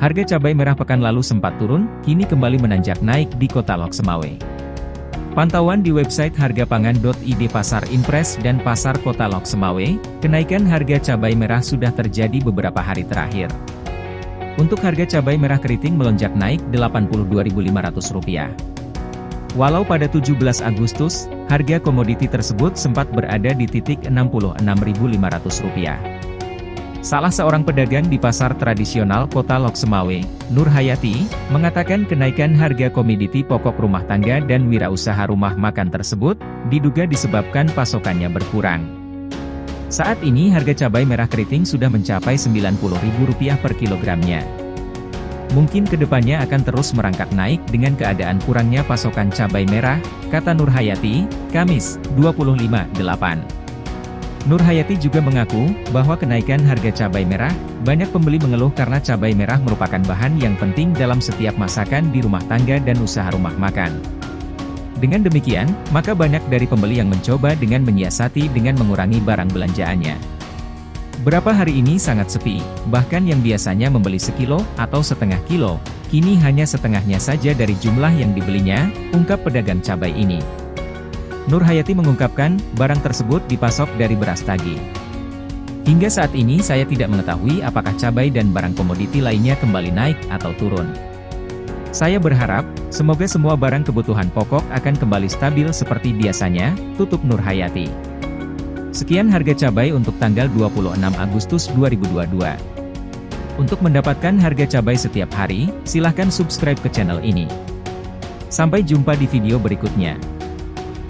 Harga cabai merah pekan lalu sempat turun, kini kembali menanjak naik di kota Lok Semawe. Pantauan di website hargapangan.id Pasar Impres dan Pasar Kota Lok Semawe, kenaikan harga cabai merah sudah terjadi beberapa hari terakhir. Untuk harga cabai merah keriting melonjak naik Rp82.500. Walau pada 17 Agustus, harga komoditi tersebut sempat berada di titik Rp66.500. Salah seorang pedagang di pasar tradisional kota Lok Semawe, Nur Hayati, mengatakan kenaikan harga komoditi pokok rumah tangga dan wirausaha rumah makan tersebut, diduga disebabkan pasokannya berkurang. Saat ini harga cabai merah keriting sudah mencapai Rp90.000 per kilogramnya. Mungkin ke depannya akan terus merangkak naik dengan keadaan kurangnya pasokan cabai merah, kata Nur Hayati, Kamis, 25/8. Nur Hayati juga mengaku, bahwa kenaikan harga cabai merah, banyak pembeli mengeluh karena cabai merah merupakan bahan yang penting dalam setiap masakan di rumah tangga dan usaha rumah makan. Dengan demikian, maka banyak dari pembeli yang mencoba dengan menyiasati dengan mengurangi barang belanjaannya. Berapa hari ini sangat sepi, bahkan yang biasanya membeli sekilo atau setengah kilo, kini hanya setengahnya saja dari jumlah yang dibelinya, ungkap pedagang cabai ini. Nur Hayati mengungkapkan, barang tersebut dipasok dari beras tagi. Hingga saat ini saya tidak mengetahui apakah cabai dan barang komoditi lainnya kembali naik atau turun. Saya berharap, semoga semua barang kebutuhan pokok akan kembali stabil seperti biasanya, tutup Nur Hayati. Sekian harga cabai untuk tanggal 26 Agustus 2022. Untuk mendapatkan harga cabai setiap hari, silahkan subscribe ke channel ini. Sampai jumpa di video berikutnya.